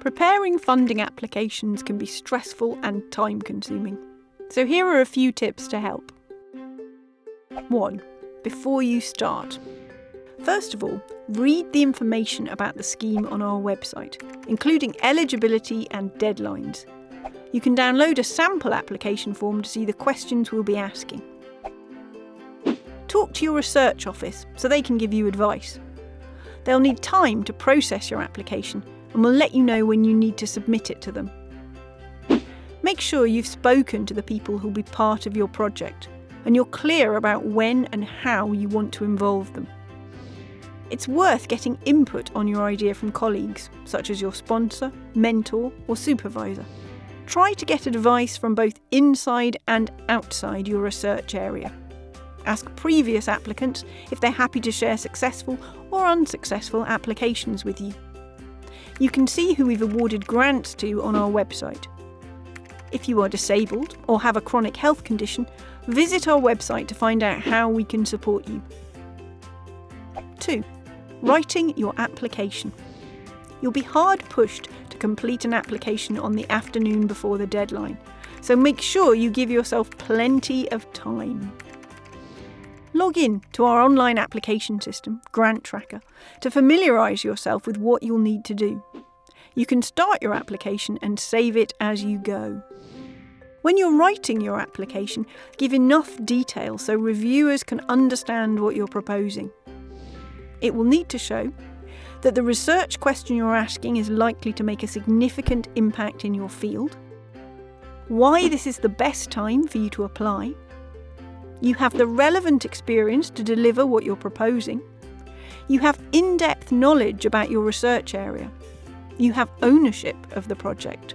Preparing funding applications can be stressful and time consuming. So here are a few tips to help. 1. Before you start. First of all, read the information about the scheme on our website, including eligibility and deadlines. You can download a sample application form to see the questions we'll be asking. Talk to your research office so they can give you advice. They'll need time to process your application and will let you know when you need to submit it to them. Make sure you've spoken to the people who'll be part of your project and you're clear about when and how you want to involve them. It's worth getting input on your idea from colleagues, such as your sponsor, mentor, or supervisor. Try to get advice from both inside and outside your research area. Ask previous applicants if they're happy to share successful or unsuccessful applications with you. You can see who we've awarded grants to on our website. If you are disabled or have a chronic health condition, visit our website to find out how we can support you. 2. Writing your application. You'll be hard pushed to complete an application on the afternoon before the deadline, so make sure you give yourself plenty of time. Log in to our online application system, Grant Tracker, to familiarise yourself with what you'll need to do. You can start your application and save it as you go. When you're writing your application, give enough detail so reviewers can understand what you're proposing. It will need to show that the research question you're asking is likely to make a significant impact in your field, why this is the best time for you to apply, you have the relevant experience to deliver what you're proposing, you have in depth knowledge about your research area, you have ownership of the project.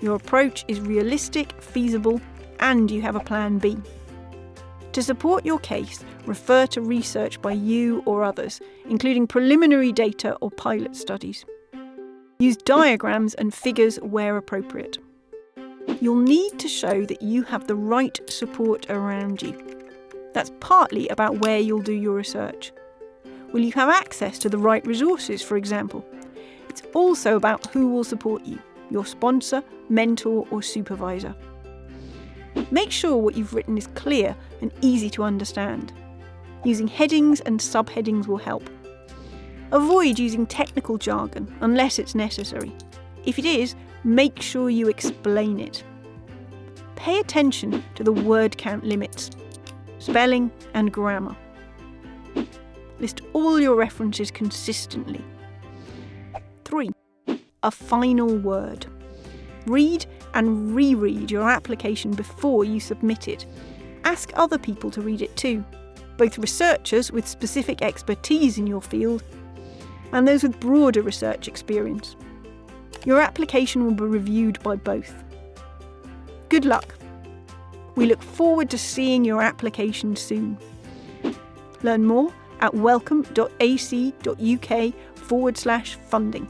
Your approach is realistic, feasible, and you have a plan B. To support your case, refer to research by you or others, including preliminary data or pilot studies. Use diagrams and figures where appropriate. You'll need to show that you have the right support around you. That's partly about where you'll do your research. Will you have access to the right resources, for example? It's also about who will support you your sponsor, mentor, or supervisor. Make sure what you've written is clear and easy to understand. Using headings and subheadings will help. Avoid using technical jargon unless it's necessary. If it is, make sure you explain it. Pay attention to the word count limits, spelling and grammar. List all your references consistently. 3. A final word. Read and reread your application before you submit it. Ask other people to read it too, both researchers with specific expertise in your field and those with broader research experience. Your application will be reviewed by both. Good luck. We look forward to seeing your application soon. Learn more at wellcome.ac.uk forward slash funding.